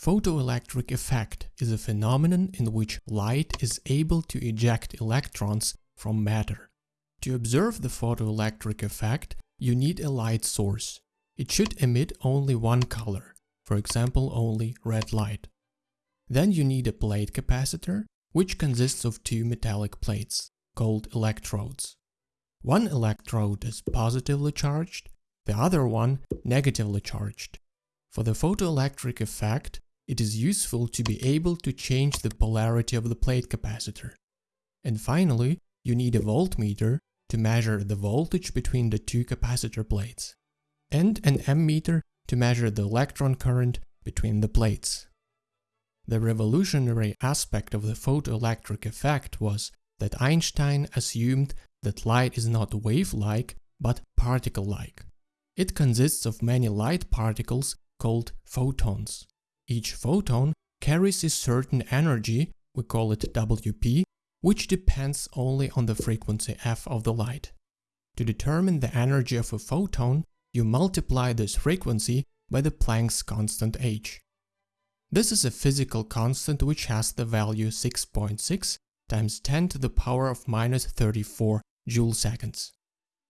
Photoelectric effect is a phenomenon in which light is able to eject electrons from matter. To observe the photoelectric effect, you need a light source. It should emit only one color, for example only red light. Then you need a plate capacitor, which consists of two metallic plates, called electrodes. One electrode is positively charged, the other one negatively charged. For the photoelectric effect, it is useful to be able to change the polarity of the plate capacitor. And finally, you need a voltmeter to measure the voltage between the two capacitor plates, and an ammeter to measure the electron current between the plates. The revolutionary aspect of the photoelectric effect was that Einstein assumed that light is not wave-like, but particle-like. It consists of many light particles called photons. Each photon carries a certain energy, we call it WP, which depends only on the frequency f of the light. To determine the energy of a photon, you multiply this frequency by the Planck's constant h. This is a physical constant which has the value 6.6 times 10 to the power of minus 34 joule seconds.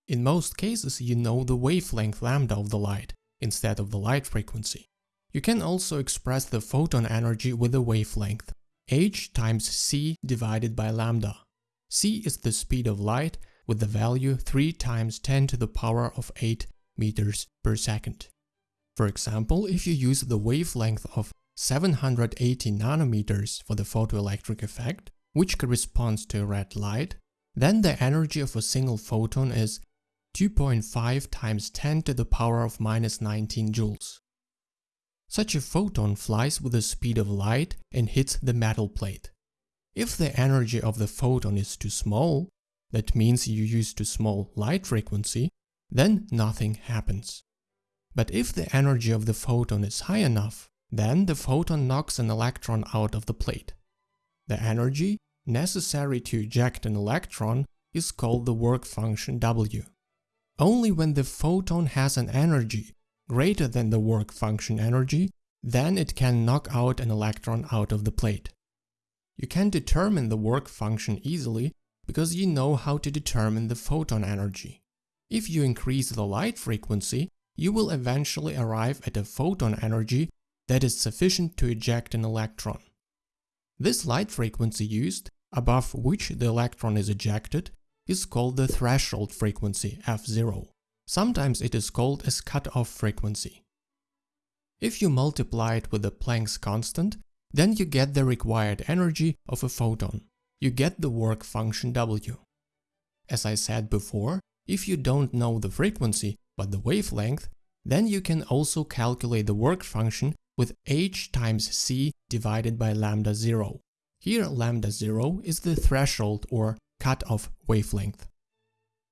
In most cases you know the wavelength lambda of the light instead of the light frequency. You can also express the photon energy with a wavelength h times c divided by lambda. c is the speed of light with the value 3 times 10 to the power of 8 meters per second. For example, if you use the wavelength of 780 nanometers for the photoelectric effect, which corresponds to red light, then the energy of a single photon is 2.5 times 10 to the power of minus 19 joules. Such a photon flies with the speed of light and hits the metal plate. If the energy of the photon is too small, that means you use too small light frequency, then nothing happens. But if the energy of the photon is high enough, then the photon knocks an electron out of the plate. The energy necessary to eject an electron is called the work function W. Only when the photon has an energy greater than the work function energy, then it can knock out an electron out of the plate. You can determine the work function easily because you know how to determine the photon energy. If you increase the light frequency, you will eventually arrive at a photon energy that is sufficient to eject an electron. This light frequency used, above which the electron is ejected, is called the threshold frequency f0. Sometimes it is called as cutoff frequency. If you multiply it with the Planck's constant, then you get the required energy of a photon. You get the work function W. As I said before, if you don't know the frequency but the wavelength, then you can also calculate the work function with h times c divided by lambda 0. Here lambda 0 is the threshold or cutoff wavelength.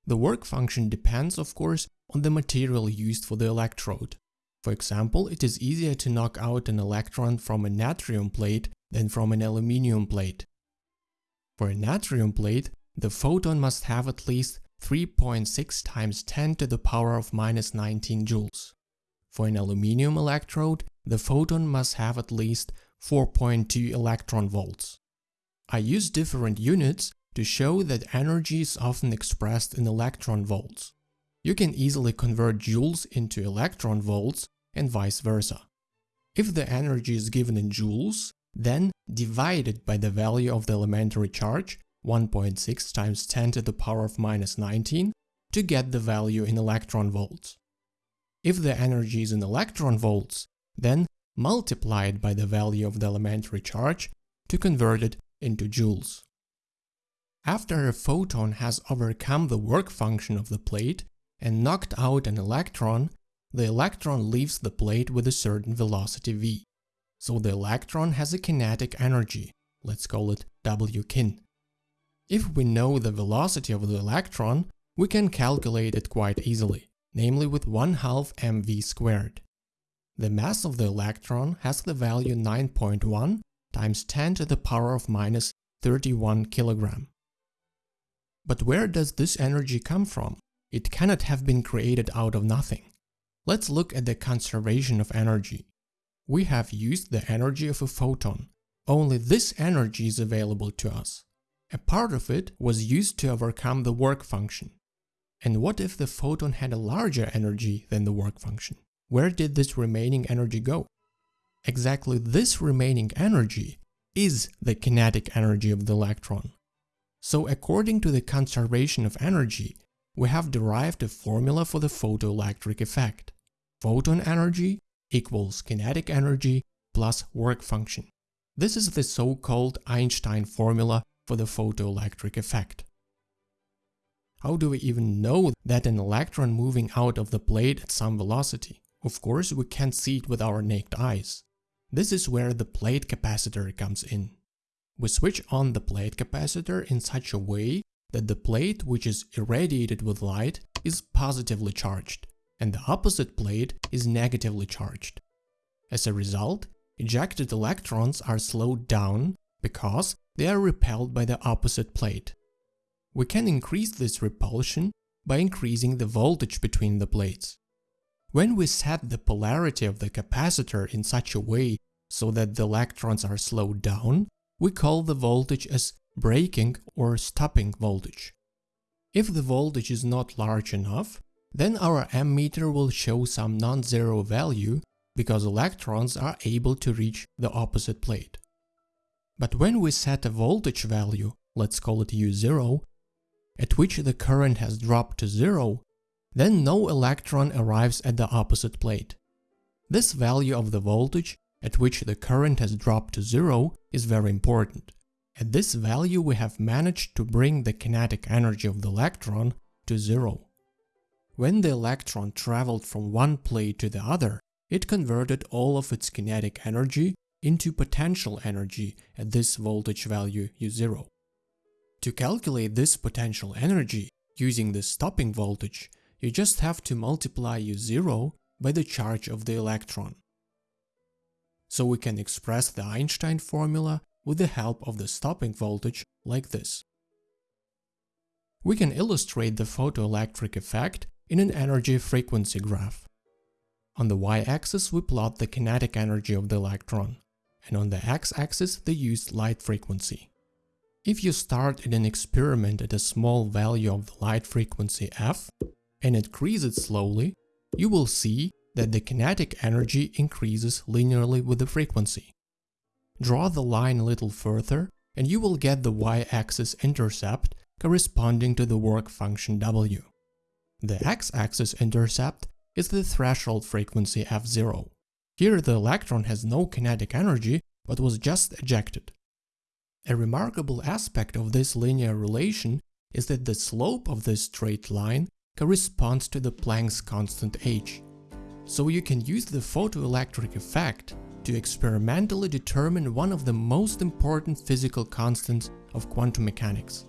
The work function depends, of course, on the material used for the electrode. For example, it is easier to knock out an electron from a natrium plate than from an aluminium plate. For a natrium plate, the photon must have at least 3.6 times 10 to the power of minus 19 joules. For an aluminium electrode, the photon must have at least 4.2 electron volts. I use different units to show that energy is often expressed in electron volts. You can easily convert joules into electron volts and vice versa. If the energy is given in joules, then divide it by the value of the elementary charge, 1.6 times 10 to the power of minus 19, to get the value in electron volts. If the energy is in electron volts, then multiply it by the value of the elementary charge to convert it into joules. After a photon has overcome the work function of the plate and knocked out an electron, the electron leaves the plate with a certain velocity v. So the electron has a kinetic energy, let's call it Wkin. If we know the velocity of the electron, we can calculate it quite easily, namely with 1 half mv squared. The mass of the electron has the value 9.1 times 10 to the power of minus 31 kilogram. But where does this energy come from? It cannot have been created out of nothing. Let's look at the conservation of energy. we have used the energy of a photon. Only this energy is available to us. A part of it was used to overcome the work function. And what if the photon had a larger energy than the work function? Where did this remaining energy go? Exactly this remaining energy is the kinetic energy of the electron. So according to the conservation of energy, we have derived a formula for the photoelectric effect. Photon energy equals kinetic energy plus work function. This is the so-called Einstein formula for the photoelectric effect. How do we even know that an electron moving out of the plate at some velocity? Of course, we can't see it with our naked eyes. This is where the plate capacitor comes in. We switch on the plate capacitor in such a way that the plate which is irradiated with light is positively charged and the opposite plate is negatively charged. As a result, ejected electrons are slowed down because they are repelled by the opposite plate. We can increase this repulsion by increasing the voltage between the plates. When we set the polarity of the capacitor in such a way so that the electrons are slowed down, we call the voltage as braking or stopping voltage. If the voltage is not large enough, then our ammeter will show some non-zero value because electrons are able to reach the opposite plate. But when we set a voltage value, let's call it U0, at which the current has dropped to zero, then no electron arrives at the opposite plate. This value of the voltage at which the current has dropped to zero is very important. At this value we have managed to bring the kinetic energy of the electron to zero. When the electron traveled from one plate to the other, it converted all of its kinetic energy into potential energy at this voltage value U0. To calculate this potential energy using the stopping voltage, you just have to multiply U0 by the charge of the electron. So we can express the Einstein formula with the help of the stopping voltage like this. We can illustrate the photoelectric effect in an energy frequency graph. On the y-axis we plot the kinetic energy of the electron, and on the x-axis the used light frequency. If you start at an experiment at a small value of the light frequency f and increase it slowly, you will see that the kinetic energy increases linearly with the frequency. Draw the line a little further and you will get the y-axis intercept corresponding to the work function w. The x-axis intercept is the threshold frequency f0. Here the electron has no kinetic energy but was just ejected. A remarkable aspect of this linear relation is that the slope of this straight line corresponds to the Planck's constant h. So you can use the photoelectric effect to experimentally determine one of the most important physical constants of quantum mechanics.